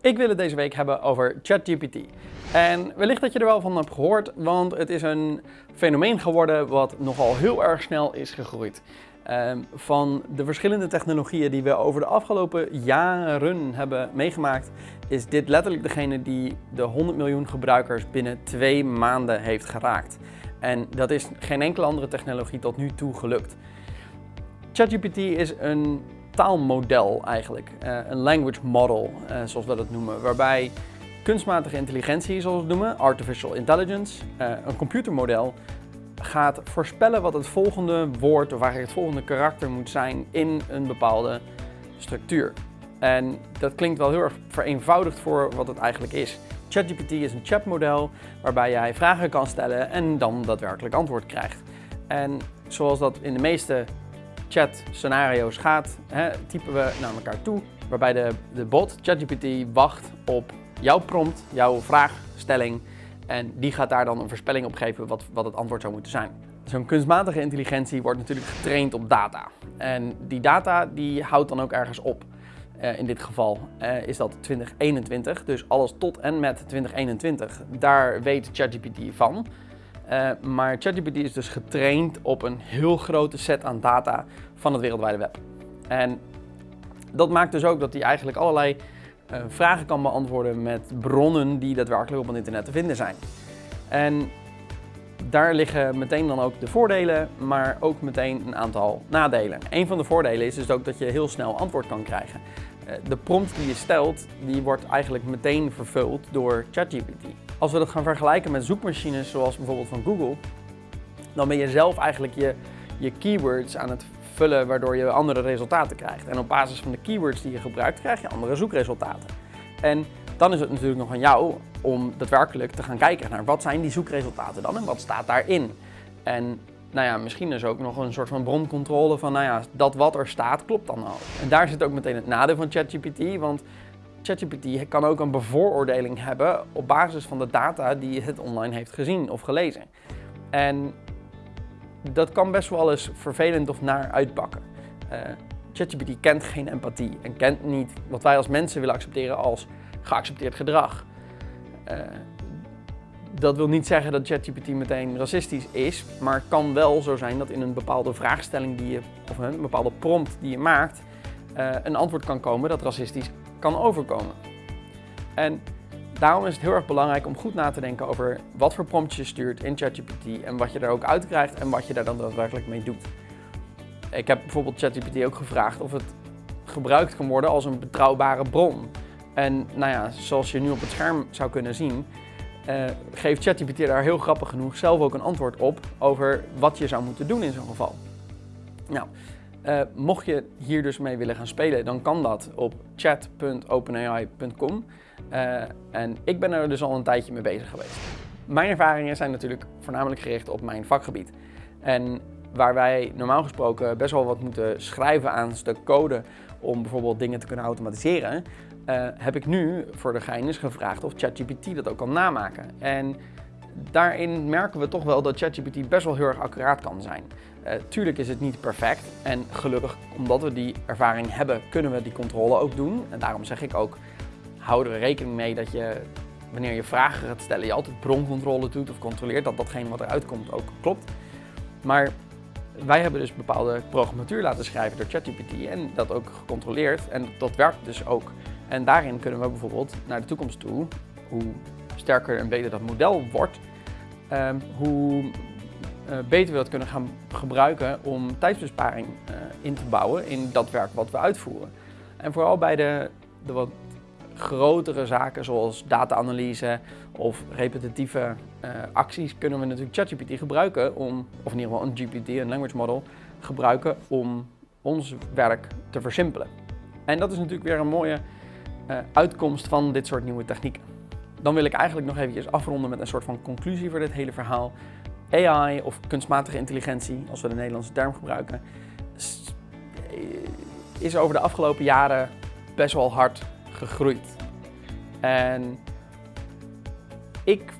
Ik wil het deze week hebben over ChatGPT. En wellicht dat je er wel van hebt gehoord, want het is een fenomeen geworden wat nogal heel erg snel is gegroeid. Ehm, van de verschillende technologieën die we over de afgelopen jaren hebben meegemaakt, is dit letterlijk degene die de 100 miljoen gebruikers binnen twee maanden heeft geraakt. En dat is geen enkele andere technologie tot nu toe gelukt. ChatGPT is een taalmodel eigenlijk, uh, een language model uh, zoals we dat noemen, waarbij kunstmatige intelligentie, zoals we het noemen, artificial intelligence, uh, een computermodel, gaat voorspellen wat het volgende woord of eigenlijk het volgende karakter moet zijn in een bepaalde structuur. En dat klinkt wel heel erg vereenvoudigd voor wat het eigenlijk is. ChatGPT is een chatmodel waarbij jij vragen kan stellen en dan daadwerkelijk antwoord krijgt. En zoals dat in de meeste chat scenario's gaat, hè, typen we naar elkaar toe, waarbij de, de bot ChatGPT wacht op jouw prompt, jouw vraagstelling en die gaat daar dan een voorspelling op geven wat, wat het antwoord zou moeten zijn. Zo'n kunstmatige intelligentie wordt natuurlijk getraind op data. En die data die houdt dan ook ergens op. Uh, in dit geval uh, is dat 2021, dus alles tot en met 2021. Daar weet ChatGPT van. Uh, maar ChatGPT is dus getraind op een heel grote set aan data van het wereldwijde web. En dat maakt dus ook dat hij eigenlijk allerlei uh, vragen kan beantwoorden met bronnen die daadwerkelijk op het internet te vinden zijn. En daar liggen meteen dan ook de voordelen, maar ook meteen een aantal nadelen. Een van de voordelen is dus ook dat je heel snel antwoord kan krijgen. Uh, de prompt die je stelt, die wordt eigenlijk meteen vervuld door ChatGPT. Als we dat gaan vergelijken met zoekmachines zoals bijvoorbeeld van Google, dan ben je zelf eigenlijk je, je keywords aan het vullen waardoor je andere resultaten krijgt. En op basis van de keywords die je gebruikt krijg je andere zoekresultaten. En dan is het natuurlijk nog aan jou om daadwerkelijk te gaan kijken naar wat zijn die zoekresultaten dan en wat staat daarin. En nou ja, misschien is ook nog een soort van broncontrole van nou ja, dat wat er staat klopt dan al. En daar zit ook meteen het nadeel van ChatGPT, want ChatGPT kan ook een bevooroordeling hebben op basis van de data die het online heeft gezien of gelezen. En dat kan best wel eens vervelend of naar uitpakken. Uh, ChatGPT kent geen empathie en kent niet wat wij als mensen willen accepteren als geaccepteerd gedrag. Uh, dat wil niet zeggen dat ChatGPT meteen racistisch is, maar het kan wel zo zijn dat in een bepaalde vraagstelling die je, of een bepaalde prompt die je maakt, uh, een antwoord kan komen dat racistisch kan overkomen. En daarom is het heel erg belangrijk om goed na te denken over wat voor prompts je stuurt in ChatGPT en wat je er ook uit krijgt en wat je daar dan daadwerkelijk mee doet. Ik heb bijvoorbeeld ChatGPT ook gevraagd of het gebruikt kan worden als een betrouwbare bron. En nou ja, zoals je nu op het scherm zou kunnen zien, uh, geeft ChatGPT daar heel grappig genoeg zelf ook een antwoord op over wat je zou moeten doen in zo'n geval. Nou, uh, mocht je hier dus mee willen gaan spelen, dan kan dat op chat.openai.com. Uh, en ik ben er dus al een tijdje mee bezig geweest. Mijn ervaringen zijn natuurlijk voornamelijk gericht op mijn vakgebied. En waar wij normaal gesproken best wel wat moeten schrijven aan stuk code om bijvoorbeeld dingen te kunnen automatiseren, uh, heb ik nu voor de gein eens gevraagd of ChatGPT dat ook kan namaken. En daarin merken we toch wel dat ChatGPT best wel heel erg accuraat kan zijn. Uh, tuurlijk is het niet perfect en gelukkig omdat we die ervaring hebben kunnen we die controle ook doen. En daarom zeg ik ook, hou er rekening mee dat je wanneer je vragen gaat stellen je altijd broncontrole doet of controleert dat datgene wat eruit komt ook klopt. Maar wij hebben dus bepaalde programmatuur laten schrijven door ChatGPT en dat ook gecontroleerd en dat werkt dus ook. En daarin kunnen we bijvoorbeeld naar de toekomst toe, hoe sterker en beter dat model wordt, hoe uh, beter we dat kunnen gaan gebruiken om tijdsbesparing uh, in te bouwen in dat werk wat we uitvoeren. En vooral bij de, de wat grotere zaken zoals data-analyse of repetitieve uh, acties kunnen we natuurlijk ChatGPT gebruiken om, of in ieder geval een GPT, een language model, gebruiken om ons werk te versimpelen. En dat is natuurlijk weer een mooie uitkomst van dit soort nieuwe technieken. Dan wil ik eigenlijk nog eventjes afronden met een soort van conclusie voor dit hele verhaal. AI of kunstmatige intelligentie, als we de Nederlandse term gebruiken, is over de afgelopen jaren best wel hard gegroeid. En ik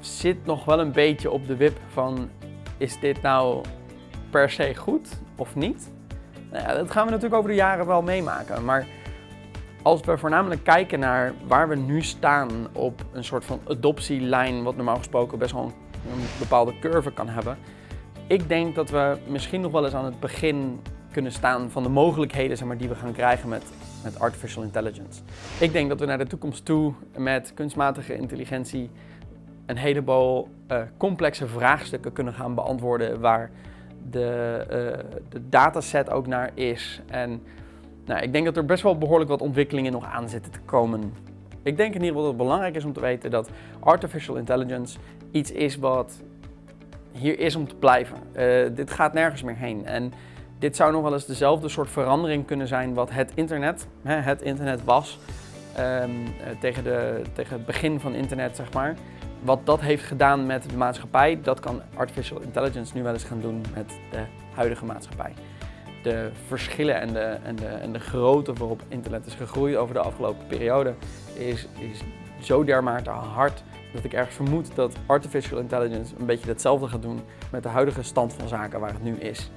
zit nog wel een beetje op de wip van, is dit nou per se goed of niet? Nou dat gaan we natuurlijk over de jaren wel meemaken, maar als we voornamelijk kijken naar waar we nu staan op een soort van adoptielijn, wat normaal gesproken best wel een, bepaalde curve kan hebben. Ik denk dat we misschien nog wel eens aan het begin kunnen staan van de mogelijkheden zeg maar, die we gaan krijgen met, met artificial intelligence. Ik denk dat we naar de toekomst toe met kunstmatige intelligentie een heleboel uh, complexe vraagstukken kunnen gaan beantwoorden waar de, uh, de dataset ook naar is. En nou, ik denk dat er best wel behoorlijk wat ontwikkelingen nog aan zitten te komen. Ik denk in ieder geval dat het belangrijk is om te weten dat artificial intelligence iets is wat hier is om te blijven. Uh, dit gaat nergens meer heen. En dit zou nog wel eens dezelfde soort verandering kunnen zijn wat het internet, hè, het internet was, um, tegen, de, tegen het begin van internet, zeg maar. Wat dat heeft gedaan met de maatschappij, dat kan artificial intelligence nu wel eens gaan doen met de huidige maatschappij. De verschillen en de, en de, en de grootte waarop internet is gegroeid over de afgelopen periode is, is zo dermate hard dat ik ergens vermoed dat artificial intelligence een beetje hetzelfde gaat doen met de huidige stand van zaken waar het nu is.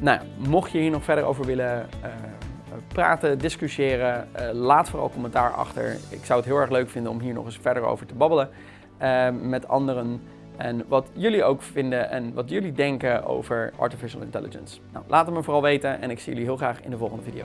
Nou, mocht je hier nog verder over willen uh, praten, discussiëren, uh, laat vooral commentaar achter. Ik zou het heel erg leuk vinden om hier nog eens verder over te babbelen uh, met anderen. En wat jullie ook vinden en wat jullie denken over artificial intelligence. Nou, laat het me vooral weten en ik zie jullie heel graag in de volgende video.